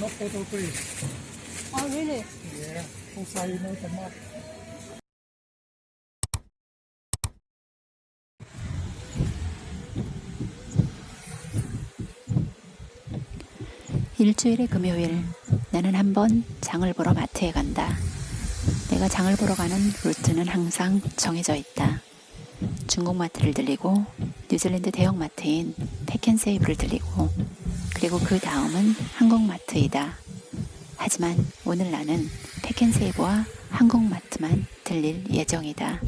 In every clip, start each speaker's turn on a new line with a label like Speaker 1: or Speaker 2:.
Speaker 1: No photo, please.
Speaker 2: Oh, really?
Speaker 1: Yeah. Outside, no tomato.
Speaker 3: 일주일의 금요일 나는 한번 장을 보러 마트에 간다. 내가 장을 보러 가는 루트는 항상 정해져 있다. 중국 마트를 들리고 뉴질랜드 대형 마트인 패켄세이브를 들리고 그리고 그 다음은 한국 마트이다. 하지만 오늘 나는 패켄세이브와 한국 마트만 들릴 예정이다.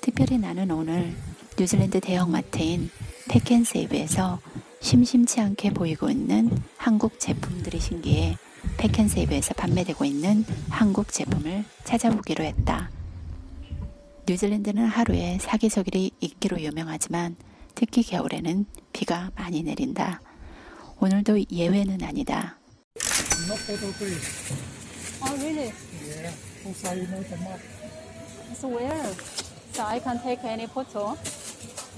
Speaker 3: 특별히 나는 오늘 뉴질랜드 대형 마트인 패켄세이브에서 심심치 않게 보이고 있는 한국 제품들이 신기해 패켄세이브에서 판매되고 있는 한국 제품을 찾아보기로 했다. 뉴질랜드는 하루에 사기서길이 있기로 유명하지만 특히 겨울에는 비가 많이 내린다. 오늘도 예외는 아니다.
Speaker 1: No photo, please.
Speaker 2: Oh, really?
Speaker 1: Yeah. Outside, no tomato.
Speaker 2: So where? So I can take any photo.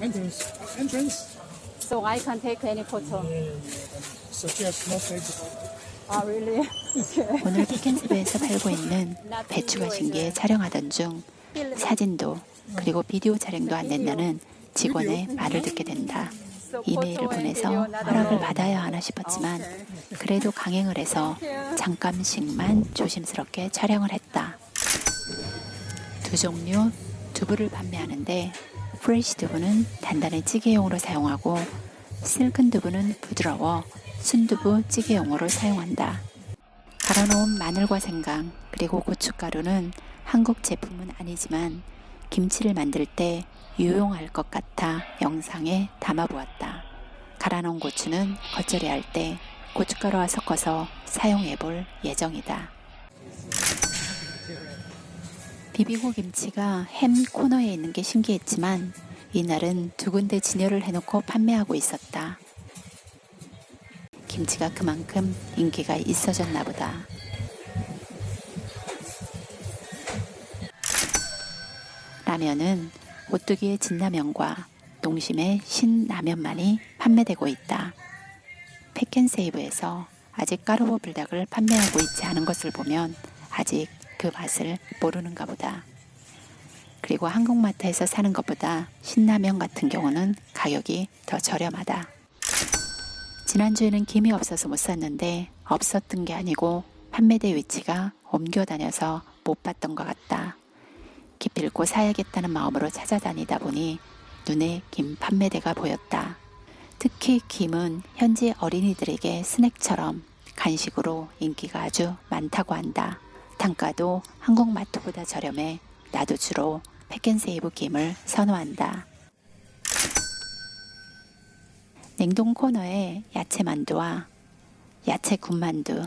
Speaker 1: Entrance. Entrance.
Speaker 2: So I can take any photo.
Speaker 1: Yeah, yeah. Suggest no photo.
Speaker 2: Oh, really? okay.
Speaker 3: 오늘 패켄세이브에서 팔고 있는 배추가 신기해 촬영하던 중 사진도 그리고 비디오 촬영도 안 된다는 직원의 말을 듣게 된다. 이메일을 보내서 허락을. 받아야 하나 싶었지만 그래도 강행을 해서 잠깐씩만 조심스럽게 촬영을 했다. 두 종류 두부를 판매하는데 프레시 두부는 단단한 찌개용으로 사용하고 실큰 두부는 부드러워 순두부 찌개용으로 사용한다. 갈아놓은 마늘과 생강 그리고 고춧가루는 한국 제품은 아니지만 김치를 만들 때 유용할 것 같아 영상에 담아보았다. 갈아놓은 고추는 겉절이 할 때 고춧가루와 섞어서 사용해 볼 예정이다. 비비고 김치가 햄 코너에 있는 게 신기했지만 이날은 두 군데 진열을 해놓고 판매하고 있었다. 김치가 그만큼 인기가 있어졌나 보다. 라면은 오뚜기의 진라면과 농심의 신라면만이 판매되고 있다. 패켄세이브에서 아직 까르보 불닭을 판매하고 있지 않은 것을 보면 아직 그 맛을 모르는가 보다. 그리고 한국마트에서 사는 것보다 신라면 같은 경우는 가격이 더 저렴하다. 지난주에는 김이 없어서 못 샀는데 없었던 게 아니고 판매대 위치가 옮겨 다녀서 못 봤던 것 같다. 기필코 사야겠다는 마음으로 찾아다니다 보니 눈에 김 판매대가 보였다. 특히 김은 현지 어린이들에게 스낵처럼 간식으로 인기가 아주 많다고 한다. 단가도 한국 마트보다 저렴해 나도 주로 패켄세이브 김을 선호한다. 냉동 코너에 야채 만두와 야채 군만두,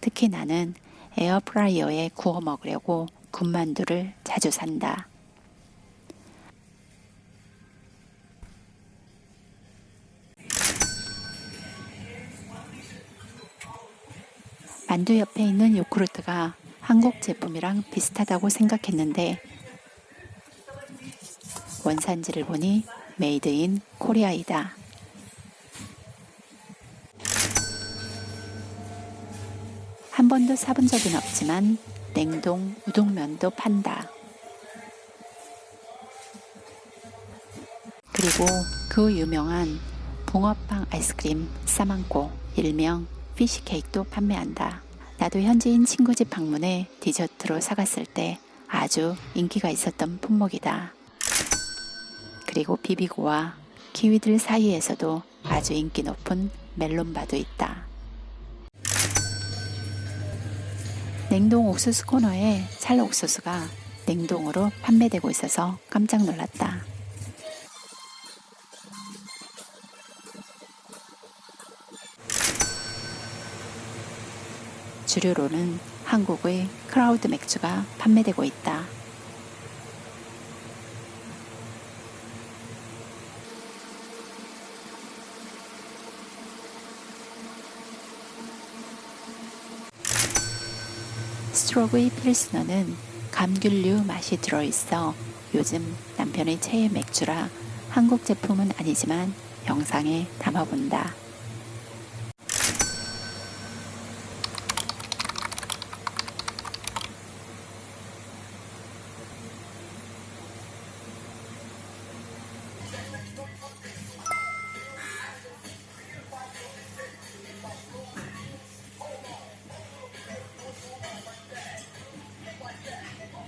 Speaker 3: 특히 나는 에어프라이어에 구워 먹으려고 군만두를 자주 산다. 만두 옆에 있는 요구르트가 한국 제품이랑 비슷하다고 생각했는데 원산지를 보니 Made in Korea이다. 한 번도 사본 적은 없지만 냉동 우동면도 판다. 그리고 그 유명한 붕어빵 아이스크림 싸만코 일명 fish cake도 판매한다. 나도 현지인 친구 집 방문해 디저트로 사갔을 때 아주 인기가 있었던 품목이다. 그리고 비비고와 키위들 사이에서도 아주 인기 높은 멜론바도 있다. 냉동 옥수수 코너에 찰 옥수수가 냉동으로 판매되고 있어서 깜짝 놀랐다. 주류로는 한국의 클라우드 맥주가 판매되고 있다. 스트로브의 필스너는 감귤류 맛이 들어있어 요즘 남편의 최애 맥주라 한국 제품은 아니지만 영상에 담아본다.